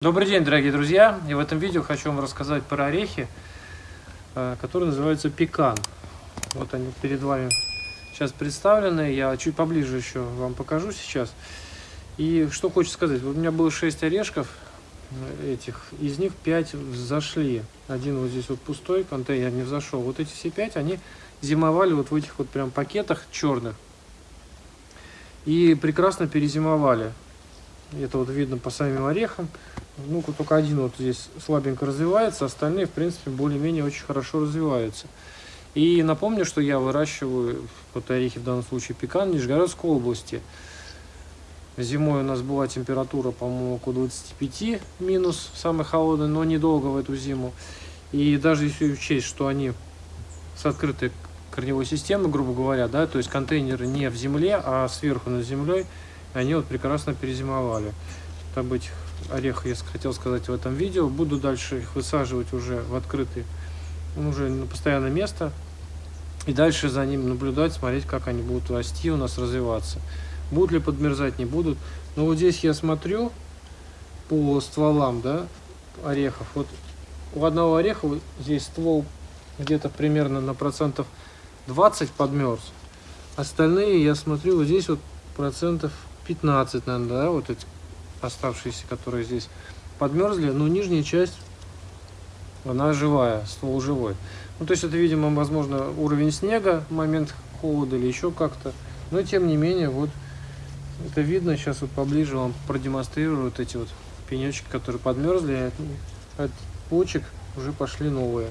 Добрый день, дорогие друзья! И в этом видео хочу вам рассказать про орехи, э, которые называются пекан. Вот они перед вами сейчас представлены. Я чуть поближе еще вам покажу сейчас. И что хочу сказать. Вот у меня было 6 орешков э, этих. Из них 5 взошли. Один вот здесь вот пустой контейнер не взошел. Вот эти все 5, они зимовали вот в этих вот прям пакетах черных. И прекрасно перезимовали. Это вот видно по самим орехам. Ну, только один вот здесь слабенько развивается, остальные, в принципе, более-менее очень хорошо развиваются. И напомню, что я выращиваю вот орехи, в данном случае пекан, в Нижегородской области. Зимой у нас была температура, по-моему, около 25 минус, самый холодный, но недолго в эту зиму. И даже если учесть, что они с открытой корневой системой, грубо говоря, да, то есть контейнеры не в земле, а сверху над землей, они вот прекрасно перезимовали. Об этих орехах я хотел сказать в этом видео. Буду дальше их высаживать уже в открытый, ну, уже на постоянное место. И дальше за ним наблюдать, смотреть, как они будут расти у нас, развиваться. Будут ли подмерзать, не будут. Но вот здесь я смотрю по стволам, да, орехов. Вот у одного ореха здесь ствол где-то примерно на процентов 20 подмерз. Остальные, я смотрю, вот здесь вот процентов 15, наверное, да, вот эти оставшиеся, которые здесь подмерзли, но нижняя часть, она живая, ствол живой. Ну, то есть это, видимо, возможно, уровень снега, момент холода или еще как-то. Но, тем не менее, вот это видно. Сейчас вот поближе вам продемонстрирую вот эти вот пенечки, которые подмерзли. От, почек уже пошли новые.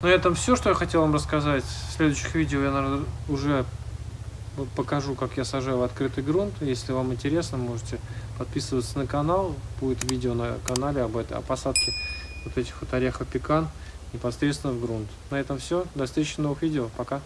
На этом все, что я хотел вам рассказать. В следующих видео я, наверное, уже покажу, как я сажаю в открытый грунт. Если вам интересно, можете подписываться на канал. Будет видео на канале об этой, о посадке вот этих вот орехов пекан непосредственно в грунт. На этом все. До встречи в новых видео. Пока.